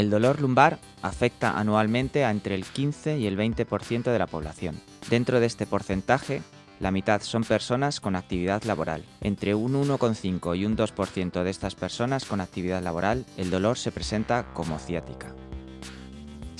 El dolor lumbar afecta anualmente a entre el 15 y el 20% de la población. Dentro de este porcentaje, la mitad son personas con actividad laboral. Entre un 1,5 y un 2% de estas personas con actividad laboral, el dolor se presenta como ciática.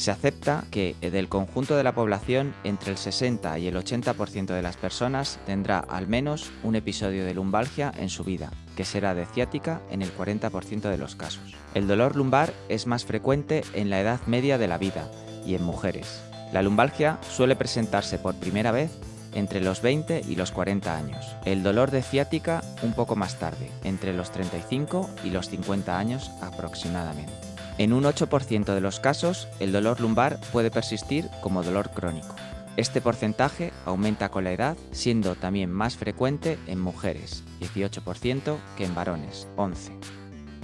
Se acepta que del conjunto de la población, entre el 60 y el 80% de las personas tendrá al menos un episodio de lumbalgia en su vida, que será de ciática en el 40% de los casos. El dolor lumbar es más frecuente en la edad media de la vida y en mujeres. La lumbalgia suele presentarse por primera vez entre los 20 y los 40 años. El dolor de ciática un poco más tarde, entre los 35 y los 50 años aproximadamente. En un 8% de los casos, el dolor lumbar puede persistir como dolor crónico. Este porcentaje aumenta con la edad, siendo también más frecuente en mujeres, 18%, que en varones, 11%.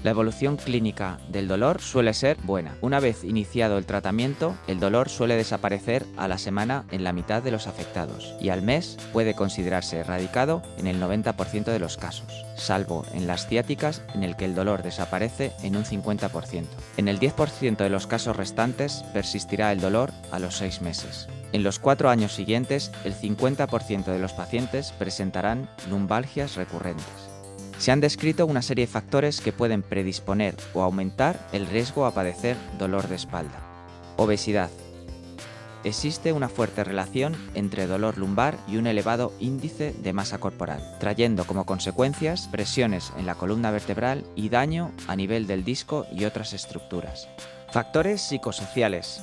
La evolución clínica del dolor suele ser buena. Una vez iniciado el tratamiento, el dolor suele desaparecer a la semana en la mitad de los afectados y al mes puede considerarse erradicado en el 90% de los casos, salvo en las ciáticas en el que el dolor desaparece en un 50%. En el 10% de los casos restantes persistirá el dolor a los 6 meses. En los cuatro años siguientes, el 50% de los pacientes presentarán lumbalgias recurrentes. Se han descrito una serie de factores que pueden predisponer o aumentar el riesgo a padecer dolor de espalda. Obesidad. Existe una fuerte relación entre dolor lumbar y un elevado índice de masa corporal, trayendo como consecuencias presiones en la columna vertebral y daño a nivel del disco y otras estructuras. Factores psicosociales.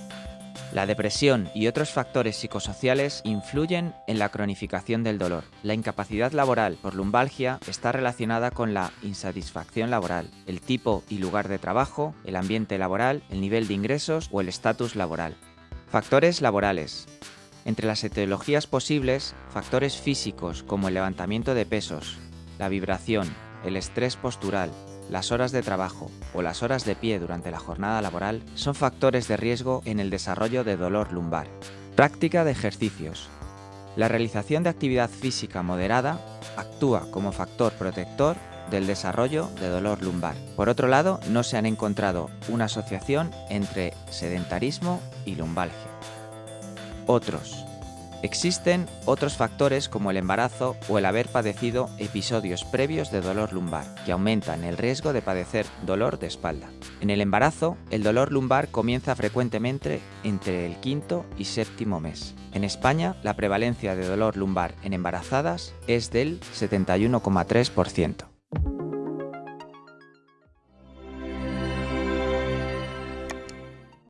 La depresión y otros factores psicosociales influyen en la cronificación del dolor. La incapacidad laboral por lumbalgia está relacionada con la insatisfacción laboral, el tipo y lugar de trabajo, el ambiente laboral, el nivel de ingresos o el estatus laboral. Factores laborales. Entre las etiologías posibles, factores físicos como el levantamiento de pesos, la vibración, el estrés postural, las horas de trabajo o las horas de pie durante la jornada laboral son factores de riesgo en el desarrollo de dolor lumbar. Práctica de ejercicios. La realización de actividad física moderada actúa como factor protector del desarrollo de dolor lumbar. Por otro lado, no se han encontrado una asociación entre sedentarismo y lumbalgia. Otros. Existen otros factores como el embarazo o el haber padecido episodios previos de dolor lumbar, que aumentan el riesgo de padecer dolor de espalda. En el embarazo, el dolor lumbar comienza frecuentemente entre el quinto y séptimo mes. En España, la prevalencia de dolor lumbar en embarazadas es del 71,3%.